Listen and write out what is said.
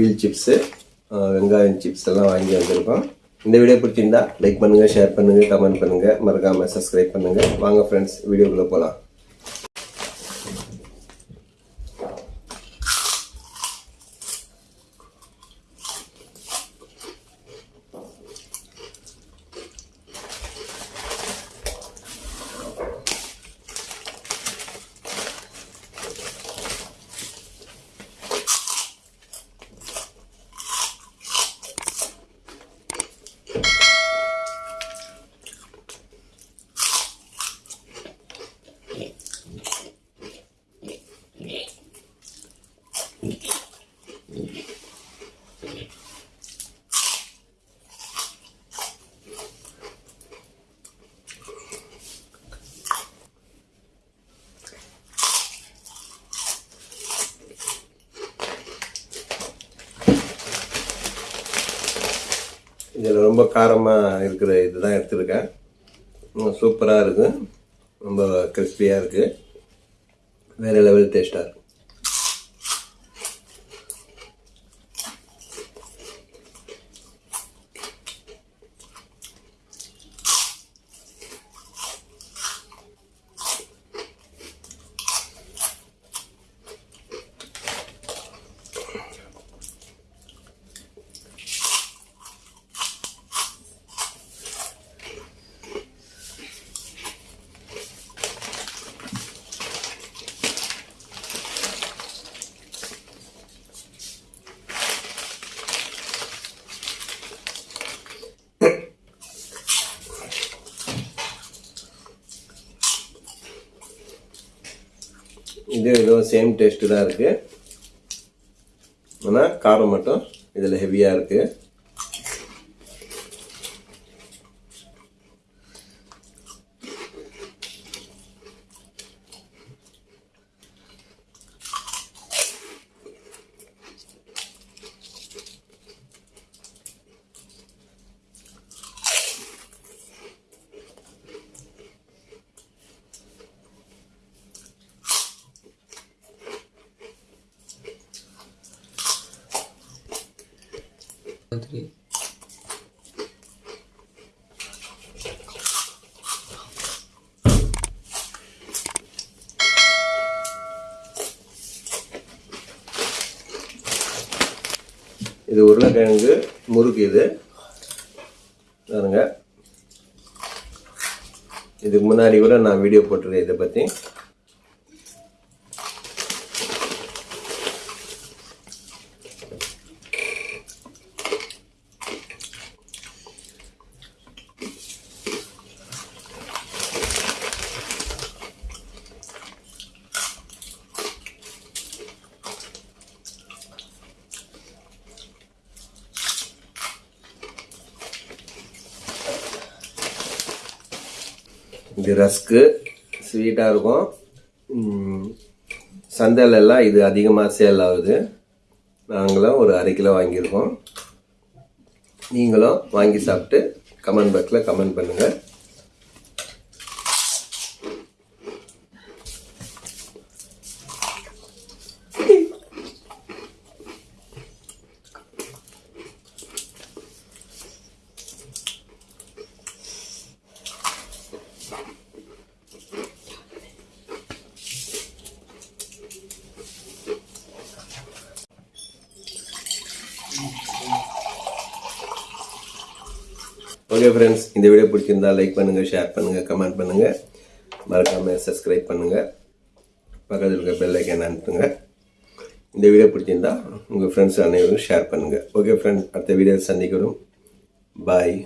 Wheel chips வெங்காயம் chips எல்லாம் வாங்கி வந்திருக்கோம். இந்த வீடியோ பிடிச்சிருந்தா லைக் பண்ணுங்கள் ஷேர் பண்ணுங்கள் கமெண்ட் பண்ணுங்கள் மறக்காமல் சப்ஸ்கிரைப் பண்ணுங்கள் வாங்க ஃப்ரெண்ட்ஸ் வீடியோக்குள்ளே போகலாம் இதில் ரொம்ப காரமாக இருக்கிற இதுதான் எடுத்திருக்கேன். சூப்பராக இருக்குது ரொம்ப கிறிஸ்பியாக இருக்குது வேறு லெவல் டேஸ்ட்டாக இருக்குது இது இதுவும் சேம் டேஸ்ட்டு தான் இருக்குது ஆனால் காரம் மட்டும் இதில் ஹெவியாக இருக்குது இது உருளைக்கிழங்கு முறுக்கு இது. பாருங்க. இதுக்கு முன்னாடி கூட நான் வீடியோ போட்டிருக்கேன் இதை பற்றி இது ரஸ்க்கு ஸ்வீட்டாக இருக்கும். சந்தையிலெல்லாம் சந்தையில எல்லாம் இது அதிகமாக சேல் ஆகுது. நாங்களும் ஒரு அரை கிலோ வாங்கியிருக்கோம். நீங்களும் வாங்கி சாப்பிட்டு கமெண்ட் பாக்ஸில் கமெண்ட் பண்ணுங்கள் ஓகே ஃப்ரெண்ட்ஸ் இந்த வீடியோ பிடிச்சிருந்தா லைக் பண்ணுங்கள் ஷேர் பண்ணுங்கள் கமெண்ட் பண்ணுங்கள் மறக்காமல் சப்ஸ்கிரைப் பண்ணுங்கள் பக்கத்தில் இருக்க பெல் ஐக்கன் அனுப்புங்க. இந்த வீடியோ பிடிச்சிருந்தா உங்கள் ஃப்ரெண்ட்ஸ் அனைவரும் ஷேர் பண்ணுங்கள் ஓகே ஃப்ரெண்ட்ஸ் அடுத்த வீடியோ சந்திக்கிறோம். பாய்